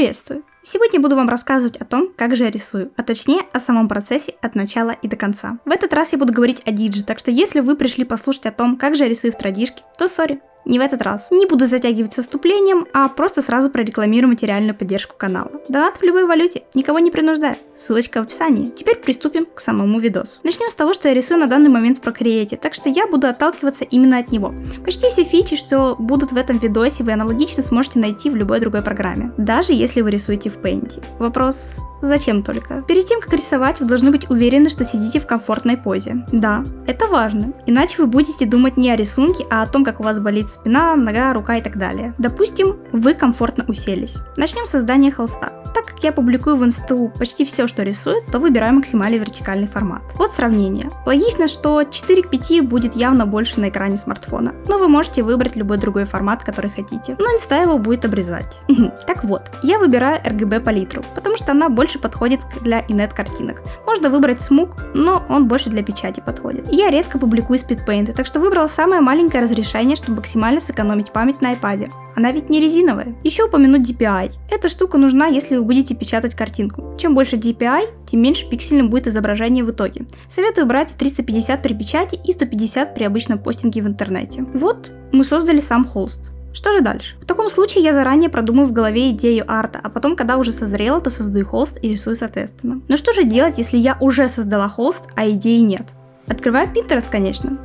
Приветствую! Сегодня буду вам рассказывать о том, как же я рисую, а точнее о самом процессе от начала и до конца. В этот раз я буду говорить о диджи, так что если вы пришли послушать о том, как же я рисую в традишке, то сори, не в этот раз. Не буду затягивать со вступлением, а просто сразу прорекламирую материальную поддержку канала. Донат в любой валюте, никого не принуждаю. Ссылочка в описании. Теперь приступим к самому видосу. Начнем с того, что я рисую на данный момент в Procreate, так что я буду отталкиваться именно от него. Почти все фичи, что будут в этом видосе, вы аналогично сможете найти в любой другой программе, даже если вы рисуете в Paint. Вопрос, зачем только? Перед тем, как рисовать, вы должны быть уверены, что сидите в комфортной позе. Да, это важно, иначе вы будете думать не о рисунке, а о том, как у вас болит спина, нога, рука и так далее. Допустим, вы комфортно уселись. Начнем с создания холста. Так как я публикую в инсту почти все, что рисую, то выбираю максимально вертикальный формат. Вот сравнение. Логично, что 4 к 5 будет явно больше на экране смартфона, но вы можете выбрать любой другой формат, который хотите. Но инста его будет обрезать. Так вот, я выбираю RGB палитру, потому что она больше подходит для инет картинок. Можно выбрать смуг, но он больше для печати подходит. Я редко публикую спидпейнты, так что выбрала самое маленькое разрешение, чтобы максимально сэкономить память на iPad. Она ведь не резиновая. Еще упомянуть DPI. Эта штука нужна, если вы будете печатать картинку. Чем больше DPI, тем меньше пиксельным будет изображение в итоге. Советую брать 350 при печати и 150 при обычном постинге в интернете. Вот мы создали сам холст. Что же дальше? В таком случае я заранее продумаю в голове идею арта, а потом, когда уже созрела, то создаю холст и рисую соответственно. Но что же делать, если я уже создала холст, а идеи нет? Открываю Pinterest, конечно.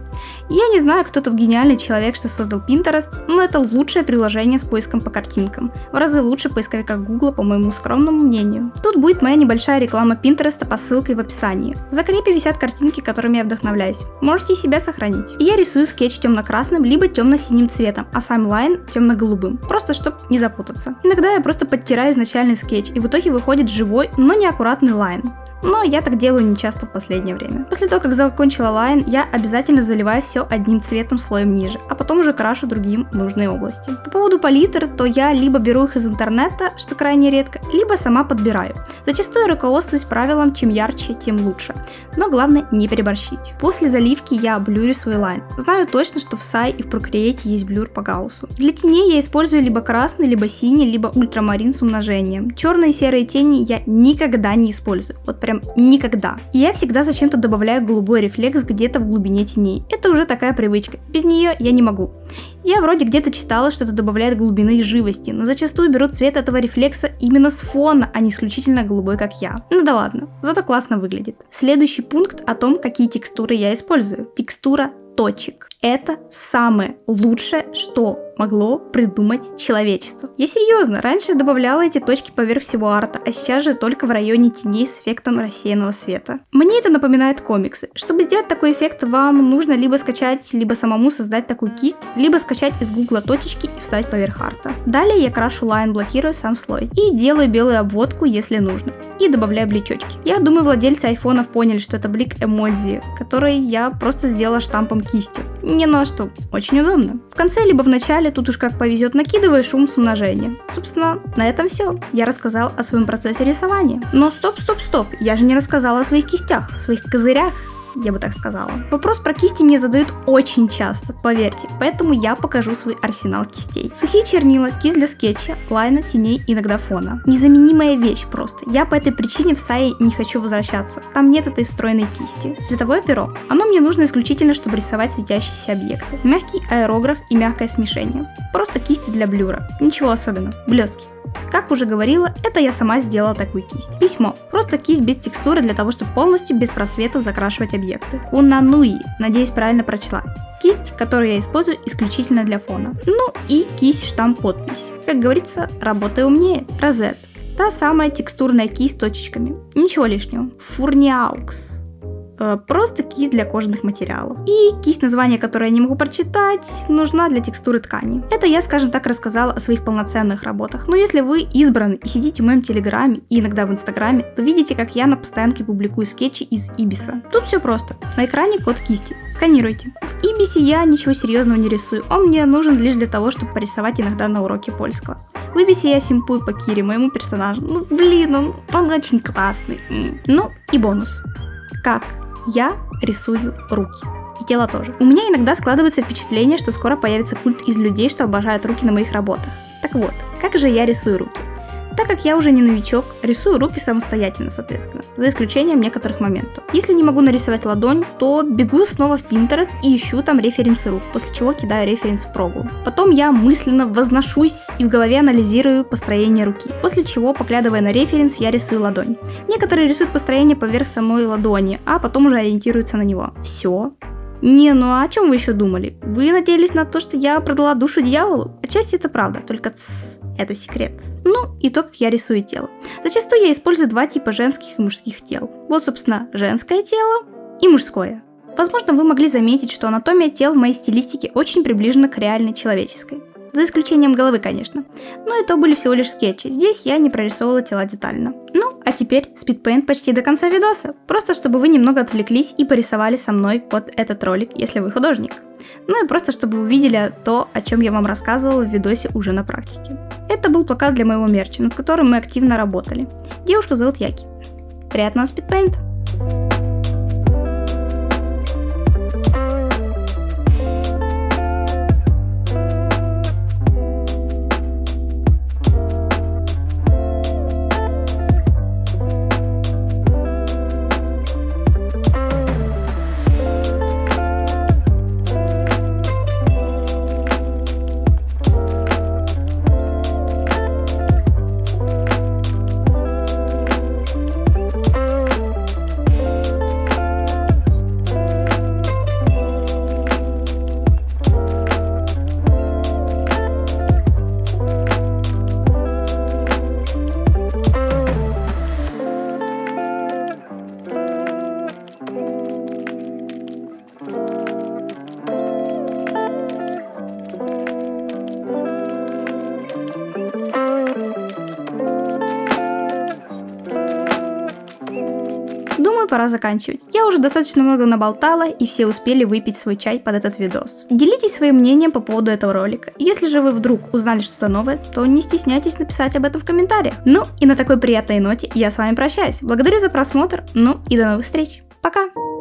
Я не знаю, кто тот гениальный человек, что создал Pinterest, но это лучшее приложение с поиском по картинкам. В разы лучше поисковика Google, по моему скромному мнению. Тут будет моя небольшая реклама Pinterest по ссылке в описании. В закрепе висят картинки, которыми я вдохновляюсь. Можете себе сохранить. И я рисую скетч темно-красным либо темно-синим цветом, а сам line темно-голубым. Просто чтобы не запутаться. Иногда я просто подтираю изначальный скетч, и в итоге выходит живой, но неаккуратный line но я так делаю не часто в последнее время. После того, как закончила line, я обязательно заливаю все одним цветом слоем ниже, а потом уже крашу другим нужные области. По поводу палитр, то я либо беру их из интернета, что крайне редко, либо сама подбираю. Зачастую руководствуюсь правилом, чем ярче, тем лучше. Но главное не переборщить. После заливки я блюрю свой line. Знаю точно, что в Sai и в Procreate есть blur по гауссу. Для теней я использую либо красный, либо синий, либо ультрамарин с умножением. Черные и серые тени я никогда не использую. Вот прям никогда. Я всегда зачем-то добавляю голубой рефлекс где-то в глубине теней. Это уже такая привычка. Без нее я не могу. Я вроде где-то читала, что это добавляет глубины и живости, но зачастую берут цвет этого рефлекса именно с фона, а не исключительно голубой, как я. Ну да ладно, зато классно выглядит. Следующий пункт о том, какие текстуры я использую. Текстура точек. Это самое лучшее, что могло придумать человечество. Я серьезно, раньше добавляла эти точки поверх всего арта, а сейчас же только в районе теней с эффектом рассеянного света. Мне это напоминает комиксы. Чтобы сделать такой эффект, вам нужно либо скачать, либо самому создать такую кисть, либо скачать из гугла точечки и вставить поверх арта. Далее я крашу лайн, блокируя сам слой. И делаю белую обводку, если нужно. И добавляю бличочки. Я думаю, владельцы айфонов поняли, что это блик эмодзи, который я просто сделала штампом кистью. Не на что, очень удобно. В конце либо в начале тут уж как повезет накидываешь шум с умножением. Собственно, на этом все. Я рассказал о своем процессе рисования. Но стоп, стоп, стоп, я же не рассказала о своих кистях, своих козырях я бы так сказала. Вопрос про кисти мне задают очень часто, поверьте, поэтому я покажу свой арсенал кистей. Сухие чернила, кисть для скетча, лайна, теней, иногда фона. Незаменимая вещь просто. Я по этой причине в Сае не хочу возвращаться. Там нет этой встроенной кисти. Световое перо. Оно мне нужно исключительно, чтобы рисовать светящиеся объекты. Мягкий аэрограф и мягкое смешение. Просто кисти для блюра. Ничего особенного. Блестки. Как уже говорила, это я сама сделала такую кисть. Письмо. Просто кисть без текстуры для того, чтобы полностью без просвета закрашивать объекты. Унануи. Надеюсь, правильно прочла. Кисть, которую я использую исключительно для фона. Ну и кисть штамп подпись. Как говорится, работай умнее. Розет. Та самая текстурная кисть с точечками. Ничего лишнего. Фурниаукс. Э, просто кисть для кожаных материалов. И кисть, название которое я не могу прочитать, нужна для текстуры ткани. Это я, скажем так, рассказала о своих полноценных работах. Но если вы избраны и сидите в моем телеграме и иногда в инстаграме, то видите, как я на постоянке публикую скетчи из Ибиса. Тут все просто. На экране код кисти. Сканируйте. В Ибисе я ничего серьезного не рисую. Он мне нужен лишь для того, чтобы порисовать иногда на уроке польского. В Ибисе я симпую по Кире, моему персонажу. Ну, блин, он, он очень классный. Ну, и бонус. Как я рисую руки. И тело тоже. У меня иногда складывается впечатление, что скоро появится культ из людей, что обожают руки на моих работах. Так вот, как же я рисую руки? Так как я уже не новичок, рисую руки самостоятельно, соответственно, за исключением некоторых моментов. Если не могу нарисовать ладонь, то бегу снова в Pinterest и ищу там референсы рук, после чего кидаю референс в прогу. Потом я мысленно возношусь и в голове анализирую построение руки, после чего, поглядывая на референс, я рисую ладонь. Некоторые рисуют построение поверх самой ладони, а потом уже ориентируются на него. Все, не, ну а о чем вы еще думали? Вы надеялись на то, что я продала душу дьяволу? Отчасти это правда, только тс, это секрет. Ну, и то, как я рисую тело. Зачастую я использую два типа женских и мужских тел. Вот, собственно, женское тело и мужское. Возможно, вы могли заметить, что анатомия тел в моей стилистике очень приближена к реальной человеческой. За исключением головы, конечно. Но это были всего лишь скетчи. Здесь я не прорисовывала тела детально. Ну, а теперь спидпейнт почти до конца видоса. Просто чтобы вы немного отвлеклись и порисовали со мной под этот ролик, если вы художник. Ну и просто чтобы вы увидели то, о чем я вам рассказывала в видосе уже на практике. Это был плакат для моего мерча, над которым мы активно работали. Девушку зовут Яки. Приятного спидпейнта! Думаю, пора заканчивать. Я уже достаточно много наболтала, и все успели выпить свой чай под этот видос. Делитесь своим мнением по поводу этого ролика. Если же вы вдруг узнали что-то новое, то не стесняйтесь написать об этом в комментариях. Ну и на такой приятной ноте я с вами прощаюсь. Благодарю за просмотр, ну и до новых встреч. Пока!